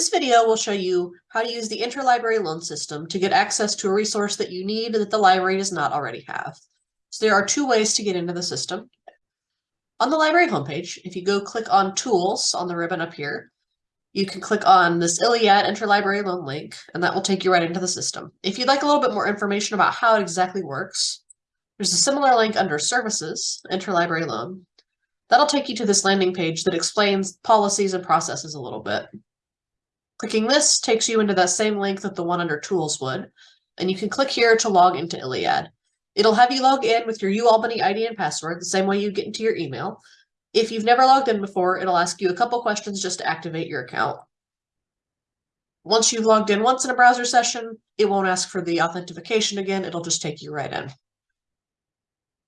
This video will show you how to use the interlibrary loan system to get access to a resource that you need that the library does not already have. So there are two ways to get into the system. On the library homepage, if you go click on Tools on the ribbon up here, you can click on this ILLiad interlibrary loan link, and that will take you right into the system. If you'd like a little bit more information about how it exactly works, there's a similar link under Services, Interlibrary Loan. That'll take you to this landing page that explains policies and processes a little bit. Clicking this takes you into that same link that the one under Tools would, and you can click here to log into ILLiad. It'll have you log in with your UAlbany ID and password, the same way you get into your email. If you've never logged in before, it'll ask you a couple questions just to activate your account. Once you've logged in once in a browser session, it won't ask for the authentication again, it'll just take you right in.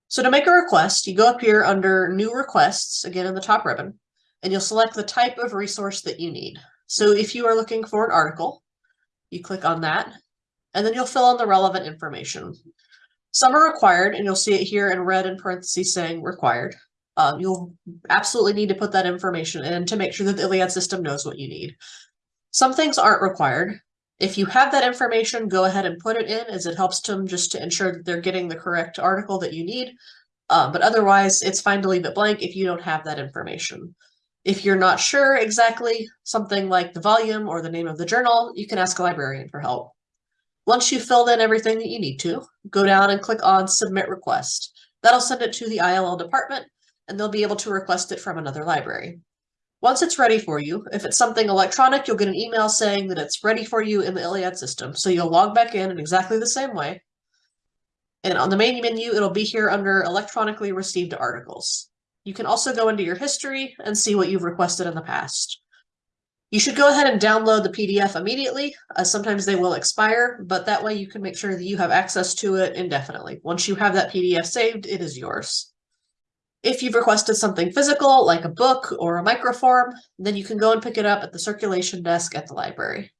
So to make a request, you go up here under New Requests, again in the top ribbon, and you'll select the type of resource that you need. So if you are looking for an article, you click on that, and then you'll fill in the relevant information. Some are required, and you'll see it here in red in parentheses saying required. Um, you'll absolutely need to put that information in to make sure that the ILLiad system knows what you need. Some things aren't required. If you have that information, go ahead and put it in as it helps them just to ensure that they're getting the correct article that you need. Uh, but otherwise, it's fine to leave it blank if you don't have that information. If you're not sure exactly something like the volume or the name of the journal, you can ask a librarian for help. Once you've filled in everything that you need to, go down and click on Submit Request. That'll send it to the ILL department, and they'll be able to request it from another library. Once it's ready for you, if it's something electronic, you'll get an email saying that it's ready for you in the ILLiad system. So you'll log back in in exactly the same way. And on the main menu, it'll be here under electronically received articles. You can also go into your history and see what you've requested in the past. You should go ahead and download the PDF immediately, as sometimes they will expire, but that way you can make sure that you have access to it indefinitely. Once you have that PDF saved, it is yours. If you've requested something physical, like a book or a microform, then you can go and pick it up at the circulation desk at the library.